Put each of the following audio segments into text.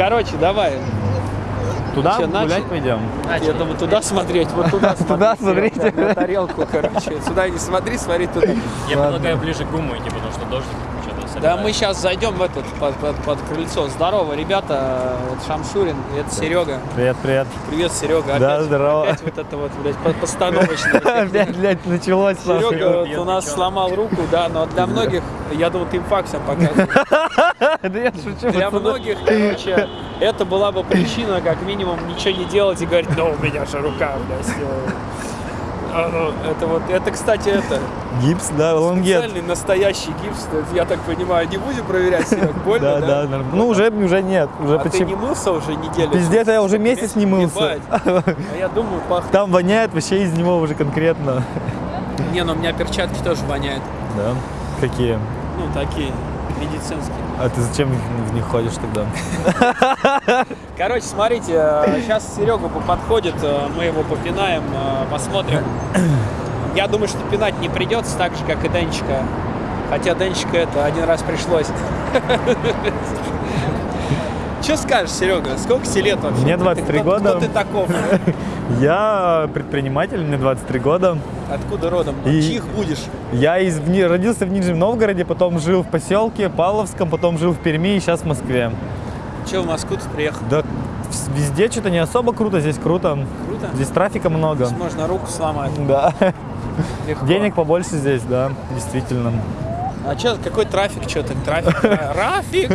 Короче, давай. Туда Чё, гулять начали? пойдем? Я думаю, туда смотреть, вот туда смотреть. Туда смотрите. На тарелку, короче. Сюда не смотри, смотри туда. Я предлагаю ближе к гуму идти, потому что дождик Да, мы сейчас зайдем в этот, под, под, под крыльцо. Здорово, ребята. Это Шамшурин, это Серега. Привет, привет. Привет, Серега. Да, Опять, здорово. Опять вот это вот, блядь, по- постановочно. Опять, блядь, началось. Серега вот у нас сломал руку, да, но для многих, я думал, ты им факсом показываешь. Да я шучу. Для многих, короче, это была бы причина, как минимум, ничего не делать и говорить, да у меня же рука, блядь, всё». А, ну, Это вот, это, кстати, это Гипс, да, лонгет. специальный настоящий гипс. Я так понимаю, не будем проверять, Серег, больно, Да, да? да. Ну, уже, уже нет. Уже А ты почти... не мылся уже неделю? Пиздец, я уже месяц не мылся. А я думаю, пахнет. Там воняет вообще из него уже конкретно. Не, ну у меня перчатки тоже воняют. Да? Какие? Ну, такие, медицинские. А ты зачем в них ходишь тогда? Короче, смотрите, сейчас Серега подходит, э, мы его попинаем, э, посмотрим. Я думаю, что пинать не придется, так же, как и Денчика. Хотя Денчика это один раз пришлось. Что скажешь, Серега? Сколько тебе лет вообще? Мне Ты 23 кто- года. Кто ты таков? Я предприниматель, мне 23 года. Откуда родом? И- Чьих будешь? Я из, родился в Нижнем Новгороде, потом жил в поселке Павловском, потом жил в Перми и сейчас в Москве. Че в Москву ты приехал? Да везде что-то не особо круто, здесь круто. Круто? Здесь трафика много. Здесь можно руку сломать. Да. Легко. Денег побольше здесь, да, действительно. А что, какой трафик? Что ты? Трафик? Рафик?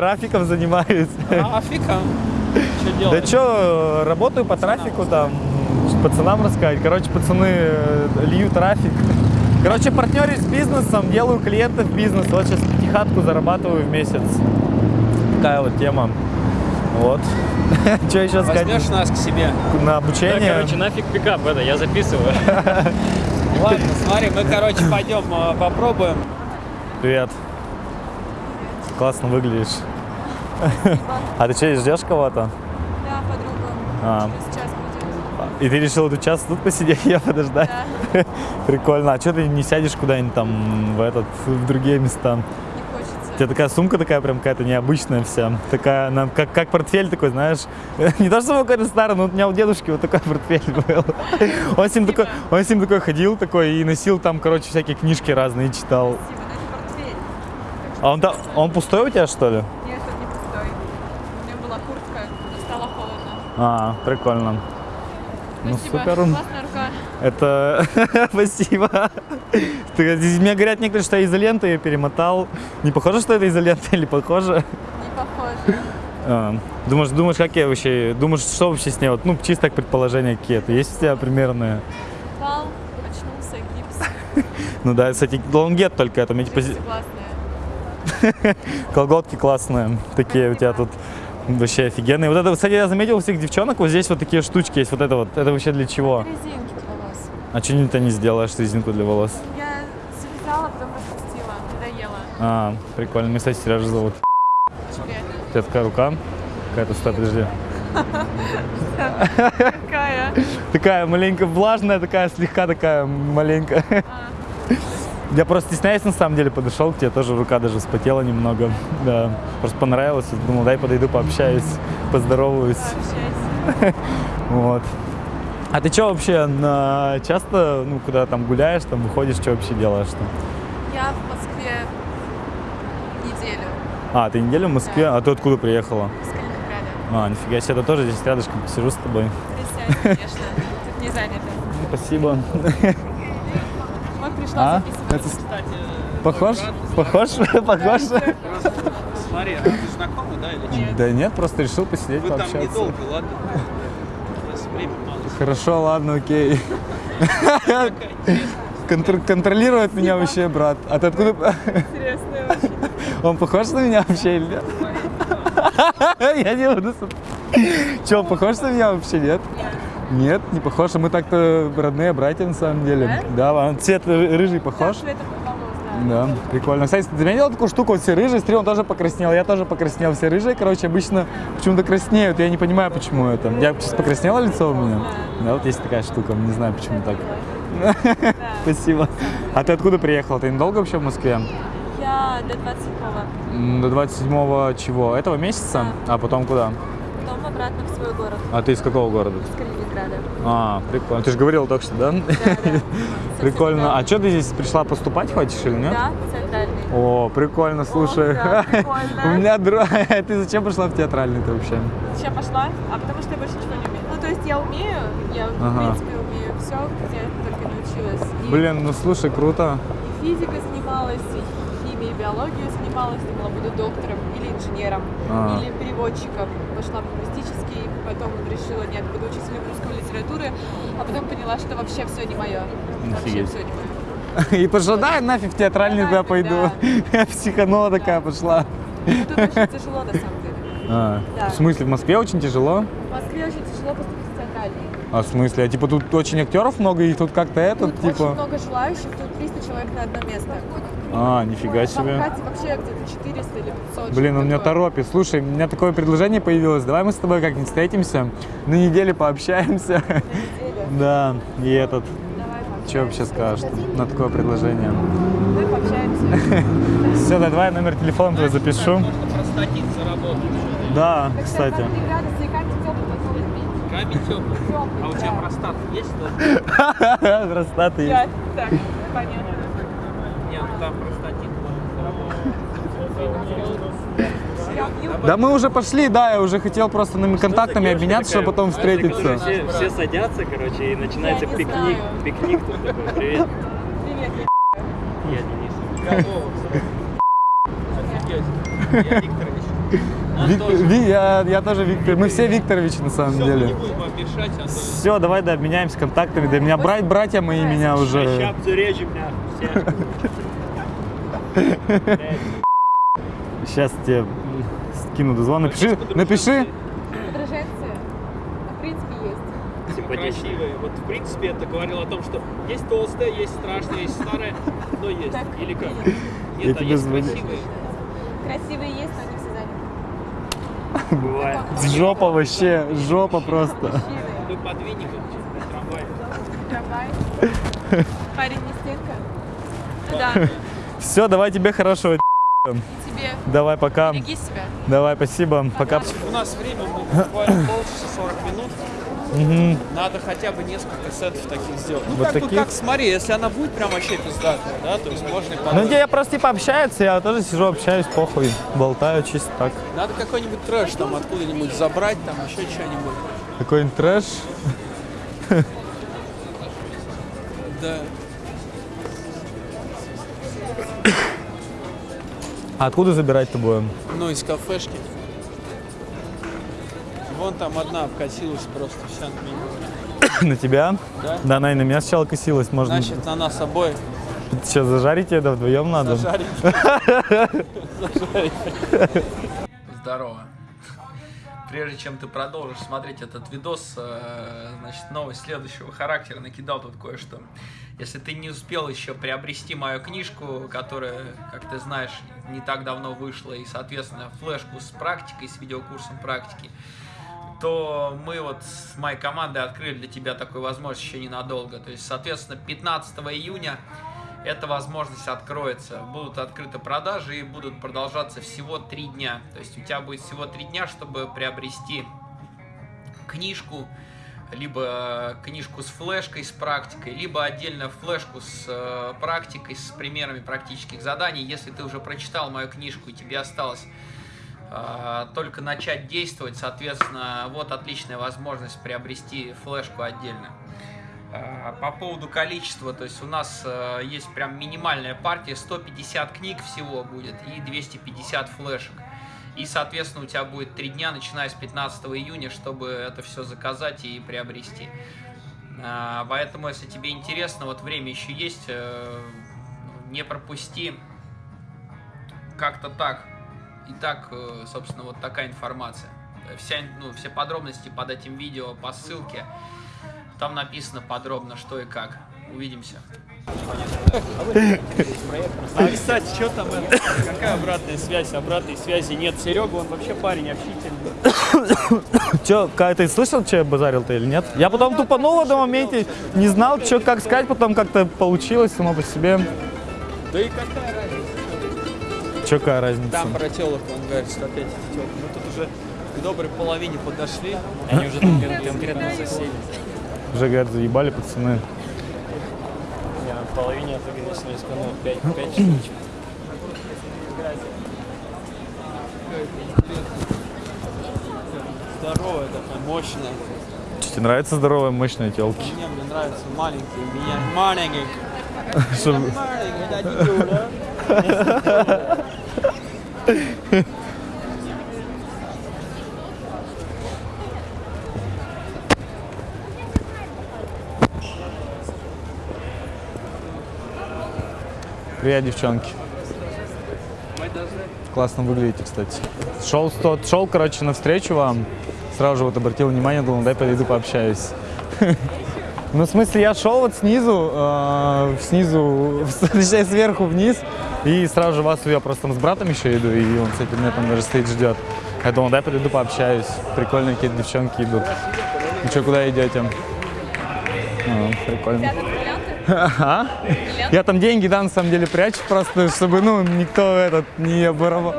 Рафиком занимаюсь. Рафиком? Что Да делаешь? что, работаю по трафику там, пацанам рассказать. Короче, пацаны э, льют трафик. Короче, партнерюсь с бизнесом, делаю клиентов бизнес. Вот сейчас пятихатку зарабатываю в месяц. Такая вот тема. Вот. Что еще сказать? Возьмешь нас к себе? На Да, обучение? короче, нафиг пикап это, я записываю. Ладно, смотри, мы, короче, пойдем э, попробуем. Привет. Классно выглядишь. А ты что, ждешь кого-то? Да. А. Будет. И ты решил тут час тут посидеть, я подождать? Прикольно. А что ты не сядешь куда-нибудь там в этот, в другие места? Не У хочется. тебя такая сумка такая прям какая-то необычная вся. Такая, она как, как портфель такой, знаешь. Не то, что какой-то старый, но у меня у дедушки вот такой портфель был. Он с ним такой, он с ним такой ходил такой и носил там, короче, всякие книжки разные читал. Спасибо. А он, там, он пустой у тебя, что ли? Нет, это не пустой. У меня была куртка, но стало холодно. А, прикольно. Ну, Спасибо. супер. Классная рука. Это... Спасибо. Ты- Мне говорят некоторые, что я изолентой ее перемотал. Не похоже, что это изолента или похоже? Не похоже. А, думаешь, думаешь, как я вообще... Думаешь, что вообще с ней? Вот, ну, чисто так предположения какие-то. Есть у тебя примерные? Пал, очнулся, гипс. Ну да, кстати, лонгет только это. мне типа классные. колготки классные. Такие у тебя тут вообще офигенные. Вот это, кстати, я заметил у всех девчонок, вот здесь вот такие штучки есть. Вот это вот. Это вообще для чего? Резинки для волос. А что ты не сделаешь резинку для волос? Я завязала, потом распустила. Надоело. А, прикольно. Меня, кстати, Сережа зовут. У тебя такая рука. Какая-то, стой, подожди. Какая? Такая маленько влажная, такая слегка такая маленькая. Я просто стесняюсь, на самом деле, подошел к тебе, тоже рука даже вспотела немного. Да, просто понравилось, думал, дай подойду, пообщаюсь, поздороваюсь. Пообщайся. Вот. А ты что вообще, на... часто, ну, куда там гуляешь, там выходишь, что вообще делаешь там? Я в Москве неделю. А, ты неделю в Москве, а ты откуда приехала? Из Калининграда. А, нифига себе, я тоже здесь рядышком сижу с тобой. Присядь, конечно. Тут не занято. Спасибо. Вот пришла А? записывать. Кстати, Похож? Похож? Похож? смотри, а вы знакомы, да, или нет? Да нет, просто решил посидеть, Вы там пообщаться. недолго, ладно? Мало. Хорошо, ладно, окей. Контр- контролирует меня вообще брат. А ты откуда? Интересная очень. Он похож на меня вообще или нет? Я не буду. Че, он похож на меня вообще, нет? Нет, не похож. Мы так-то родные братья на самом деле. Да, он цвет ры- рыжий похож. Да. Да, прикольно. Кстати, ты заметил такую штуку? Вот все рыжие, смотри, он тоже покраснел. Я тоже покраснел. Все рыжие, короче, обычно почему-то краснеют. Я не понимаю, почему это. Я сейчас покраснело лицо у меня? Да, вот есть такая штука. Не знаю, почему так. Спасибо. А ты откуда приехал? Ты недолго вообще в Москве? Я Да, до 27-го. М, До 27 чего? Этого месяца? А потом куда? Потом обратно в свой город, А ты из какого города? с Калининграда. А, прикольно. Ты же говорил только что, да? Да, да. Прикольно. А что ты здесь пришла поступать хочешь или нет? Да, центральный. О, прикольно, слушай. да, прикольно. У меня друг... Ты зачем пришла в театральный-то вообще? Зачем пошла? А потому что я больше ничего не умею. Ну, то есть я умею, я в Ага. принципе умею все, где только научилась. И, Блин, ну слушай, круто. и физикой занималась, и химией, биологией занималась, думала, буду доктором или инженером, А. или переводчиком. Пошла в лингвистический, потом решила, нет, буду учителем русской литературы, а потом поняла, что вообще все не мое. Вообще все не мое. И пошла, да, я нафиг в театральный туда пойду. Я психанула такая пошла. Тут очень тяжело на самом деле. А, Да. В смысле, в Москве очень тяжело? В Москве очень тяжело поступить в театральный. А в смысле? А типа тут очень актеров много, и тут как-то этот, Тут очень типа... много желающих, тут 300 человек на одно место. А, нифига себе. Вообще где-то 400 или 500. Блин, он меня торопит. Слушай, у меня такое предложение появилось. Давай мы с тобой как-нибудь встретимся, на неделе пообщаемся. Неделя. Да, и этот... Давай Что вообще скажешь на такое предложение? Мы пообщаемся. Все, давай номер телефона твой запишу. Да, кстати. 23 градуса и камень теплый, А у тебя простат есть? Простаты есть. Так, понятно. Там простатит. Да мы уже пошли, да, я уже хотел просто нами контактами обменяться, чтобы потом встретиться. Все, все садятся, короче, и начинается пикник. Пикник тут такой. Привет, Привет, я Денис. Я Викторович. Вик-. Ви- я, я тоже Виктор. Мы все Викторович на самом Все, деле. мешать, Антон. Все, давай, да, обменяемся контактами. Да, меня брать, братья мои меня уже. Бля, все. Сейчас тебе скину дозвон. Напиши, напиши. Подруженцы, ну, в принципе, есть. Симпатичный. красивые. Вот в принципе это говорил о том, что есть толстая, есть страшная, есть старая, но есть. Так, Или как? Нет, а есть звоню. красивые. Красивые есть, но они все заняты. Бывает. Жопа вообще, жопа просто. Мы подвинем их в трамвай. Трамвай. Парень не стенка. Ну да, Все, давай тебе хорошего. и тебе. Давай, пока. Береги себя. Давай, спасибо. Пока. У нас время буквально полчаса 40 минут. Мгм. Надо хотя бы несколько сетов таких сделать. Ну, Вот как, бы, таких? как, смотри, если она будет прям вообще пиздатая, да, то есть можно и Ну, где я просто типа общаются, я тоже сижу, общаюсь, похуй, болтаю чисто так. Надо какой-нибудь трэш там откуда-нибудь забрать, там еще что-нибудь. Какой-нибудь трэш. Да. А откуда забирать-то будем? Ну, из кафешки. Вон там одна обкатилась просто вся на меня. На тебя? Да? Да, она и на меня сначала косилась. Можно Значит, на нас обоих сейчас зажарить ее, да вдвоем надо. зажарить. Зажарить. Здорово. Прежде чем ты продолжишь смотреть этот видос, э, значит, новость следующего характера накидал тут кое-что. Если ты не успел еще приобрести мою книжку, которая, как ты знаешь, не так давно вышла, и, соответственно, флешку с практикой, с видеокурсом практики, то мы вот с моей командой открыли для тебя такую возможность еще ненадолго. То есть, соответственно, 15 июня эта возможность откроется. Будут открыты продажи и будут продолжаться всего три дня. То есть у тебя будет всего три дня, чтобы приобрести книжку, либо книжку с флешкой, с практикой, либо отдельно флешку с э, практикой, с примерами практических заданий. Если ты уже прочитал мою книжку и тебе осталось э, только начать действовать, соответственно, вот отличная возможность приобрести флешку отдельно. Э, По поводу количества, то есть у нас э, есть прям минимальная партия, 150 книг всего будет и 250 флешек. И, соответственно, у тебя будет 3 дня, начиная с 15 июня, чтобы это все заказать и приобрести. Э, Поэтому, если тебе интересно, вот время еще есть, э, не пропусти. Как-то так. Итак, э, собственно, вот такая информация. Вся, ну, все подробности под этим видео по ссылке. Там написано подробно, что и как. Увидимся. А, кстати, что там? это? Какая обратная связь? Обратной связи нет. Серега, он вообще парень общительный. Че, как ты слышал, что я базарил-то или нет? Я потом тупанул в этом моменте, не знал, что как сказать, потом как-то получилось само по себе. Да и какая разница? чё, какая разница? Там про телок, он говорит, что опять эти телки. Мы тут уже к доброй половине подошли. Они уже конкретно засели. Уже, говорят, заебали пацаны. Половине отыграли с ну, 5, 5 штучек. Здоровая такая, мощная. Тебе нравятся здоровые, мощные телки? Мне, мне нравятся маленькие, меня маленькие. Что- Маленькие, да, Привет, девчонки. Классно выглядите, кстати. Шел, сто- шел, короче, навстречу вам. Сразу же вот обратил внимание, думал, дай подойду пообщаюсь. Ну, в смысле, я шел вот снизу, э, снизу, точнее, сверху вниз, и сразу же вас, я просто там с братом еще иду, и он, кстати, меня там даже стоит, ждет. Я думал, дай подойду пообщаюсь. Прикольные какие-то девчонки идут. Ну что, куда идете? А, прикольно. Ага. Я там деньги, да, на самом деле прячу просто, чтобы, ну, никто этот не оборовал.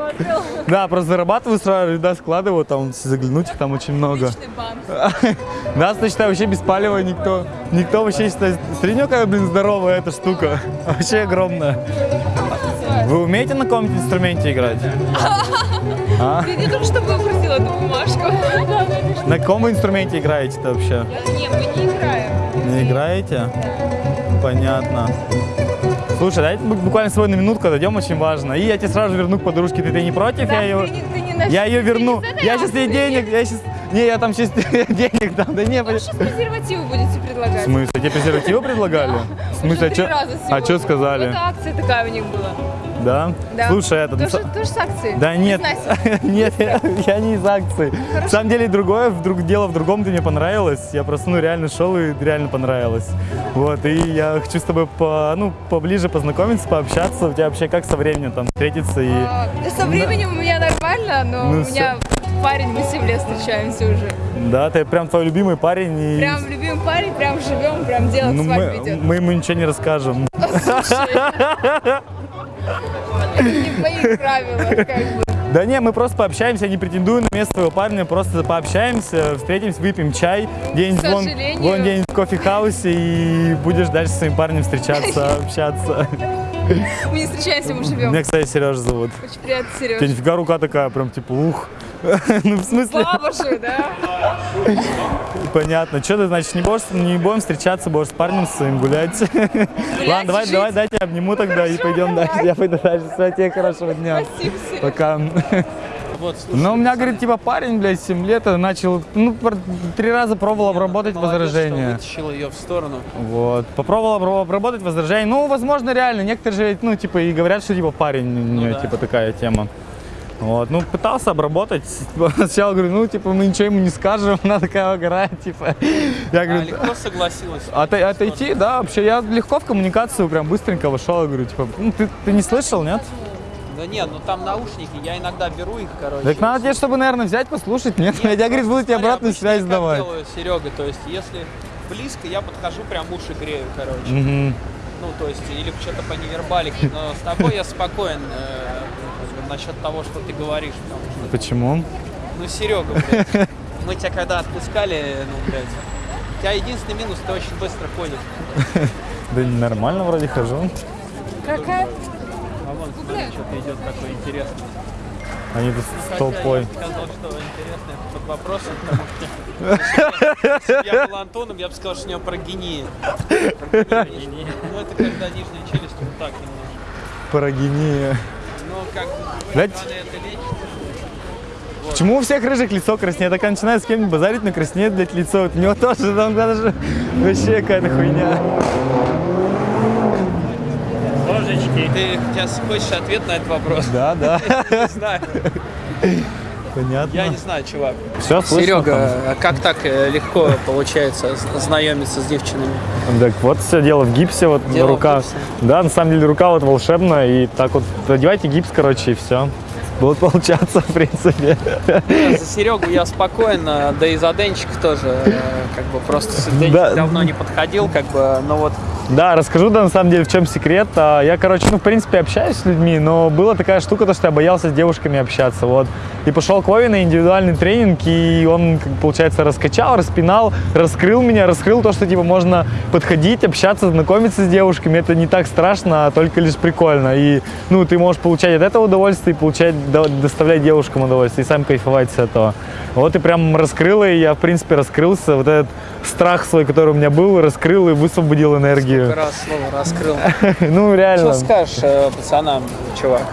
Да, просто зарабатываю сразу, да, складываю, там, заглянуть их там очень много. Да, считаю, вообще без палева никто, никто вообще ну, какая, блин, здоровая эта штука, вообще огромная. Вы умеете на каком-нибудь инструменте играть? Ты не только что выбросила эту бумажку. На каком инструменте играете-то вообще? Не, мы не играем. Не играете? Понятно. Слушай, бу- буквально свою на минутку отойдем, очень важно. И я тебе сразу верну к подружке, ты, ты не против? Да, я ее, ты не- ты не я ее верну. не Я сейчас ей денег, я сейчас... Не, я там сейчас денег дам, да не, Ну, сейчас презервативы будете В предлагать. смысле? Тебе презервативы предлагали? В смысле, а чё- а что сказали? Это акция такая у них была. Да? Да. Слушай, это... Тоже, тоже с акцией? Да нет, нет, я, я не из акции. На самом деле другое, вдруг дело в другом, ты мне понравилось. Я просто, ну, реально шел и реально понравилось. Вот, и я хочу с тобой, по, ну, поближе познакомиться, пообщаться. У тебя вообще как со временем там встретиться и... А, да Со временем у меня нормально, но Ну, у меня парень, мы 7 лет встречаемся уже. Да, ты прям твой любимый парень. И... Прям любимый парень, прям живем, прям дело ну, к мы, идет. мы ему ничего не расскажем. Это не в моих правилах, как бы. Да не, мы просто пообщаемся, не претендую на место твоего парня, просто пообщаемся, встретимся, выпьем чай, где-нибудь К вон, вон где-нибудь в кофе-хаусе и будешь дальше с своим парнем встречаться, общаться. Мы не встречаемся, мы живем. Меня, кстати, Сережа зовут. Очень приятно, У тебя нифига рука такая, прям типа ух. Ну, в смысле, Баба же, да? понятно. Что ты, значит, не будешь, не будем встречаться, будешь с парнем своим гулять? Ладно, давай, жить? давай, дайте обниму тогда и пойдем дальше. Я пойду дальше. Все, тебе хорошего дня. Спасибо. Пока. Вот, слушай, Ну, у меня, говорит, типа парень, блядь, 7 лет, начал, ну, три раза пробовал обработать молодец, возражения. что вытащил ее в сторону. Вот. Попробовал обра- обработать возражения. Ну, возможно, реально. Некоторые же, ну, типа, и говорят, что, типа, парень, у нее, да. типа, такая тема. Вот, ну, пытался обработать. Сначала говорю, ну, типа, мы ничего ему не скажем, она такая угорает, типа. Я А говорю, легко согласилась. «Отой- отойти, да, вообще, я легко в коммуникацию прям быстренько вошел, я говорю, типа, ну, ты, ты не слышал, нет? Да нет, ну там наушники, я иногда беру их, короче. Так надо тебе, чтобы, наверное, взять, послушать, нет? Нет, я, говорит, буду тебе обратную связь я давать. Как делаю Серега, то есть если близко, я подхожу, прям уши грею, короче. Мгм. Ну, то есть, или что-то по невербалике, но с тобой я спокоен э, насчет того, что ты говоришь, потому что, Почему? ну, Серега, блядь, мы тебя когда отпускали, ну, блядь, у тебя единственный минус, ты очень быстро ходишь. Да нормально вроде хожу. Какая? А вон, смотри, что-то идет такое интересное. Они тут с толпой. Я бы сказал, что интересно это под вопросом, потому что если бы я был Антоном, я бы сказал, что у него прогения. Прогения. Ну, это когда нижняя челюсть вот так немножко. Парагения. Ну, Знаете-. Почему у всех рыжих лицо краснеет? Я когда начинаю с кем-нибудь базарить, но краснеет, блядь, лицо. Вот у него тоже, там даже вообще какая-то хуйня. Ложечки. Ты сейчас хочешь ответ на этот вопрос? Да, да, Не знаю. Понятно. Я не знаю, чувак. Все, Серега, а как так э, легко получается знакомиться с девчонами? Так вот все дело в гипсе, вот Дело в рука. гипсе. Да, на самом деле рука вот волшебная, и так вот одевайте гипс, короче, и все. Будет получаться, в принципе. За Серегу я спокоен, а, да и за Денчика тоже, э, как бы просто с Денчик Да. давно не подходил, как бы, но вот Да, расскажу, да, на самом деле, в чем секрет. А, Я, короче, ну, в принципе, общаюсь с людьми, но была такая штука, то, что я боялся с девушками общаться, вот. И пошел к Вове на индивидуальный тренинг, и он, получается, раскачал, распинал, раскрыл меня, раскрыл то, что, типа, можно подходить, общаться, знакомиться с девушками. Это не так страшно, а только лишь прикольно. И, ну, ты можешь получать от этого удовольствие, и получать, до- доставлять девушкам удовольствие, и сам кайфовать с этого. Вот и прям раскрыл, и я, в принципе, раскрылся. Вот этот страх свой, который у меня был, раскрыл и высвободил энергию. Как раз слово раскрыл. Ну, реально. Что скажешь э, пацанам, чувак?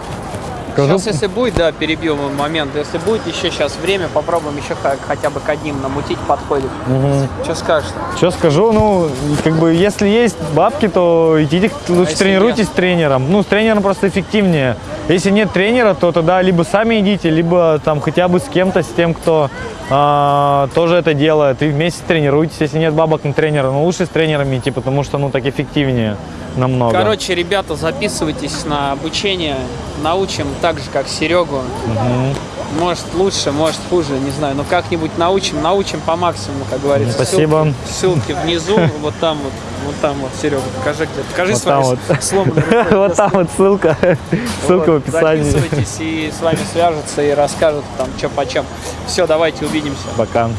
Скажу- Сейчас, если будет, да, перебью момент. Если будет еще сейчас время, попробуем еще хотя бы к одним намутить подходит. Что скажешь? Что скажу, ну, как бы, если есть бабки, то идите, лучше если тренируйтесь нет? с тренером. Ну, с тренером просто эффективнее. Если нет тренера, то тогда либо сами идите, либо там хотя бы с кем-то, с тем, кто а, тоже это делает. И вместе тренируйтесь. Если нет бабок на тренера, ну, лучше с тренерами идти, потому что, ну, так эффективнее намного. Короче, ребята, записывайтесь на обучение. Научим так же, как Серегу. Может лучше, может хуже, не знаю. Но как-нибудь научим, научим по максимуму, как говорится. Спасибо. Ссылки, ссылки внизу, вот там вот, вот там вот, Серега, покажи где. Покажи Вот свои вот. сломанные. Вот там вот ссылка. Ссылка в описании. Записывайтесь и с вами свяжутся и расскажут там, что почем. Все, давайте увидимся. Пока.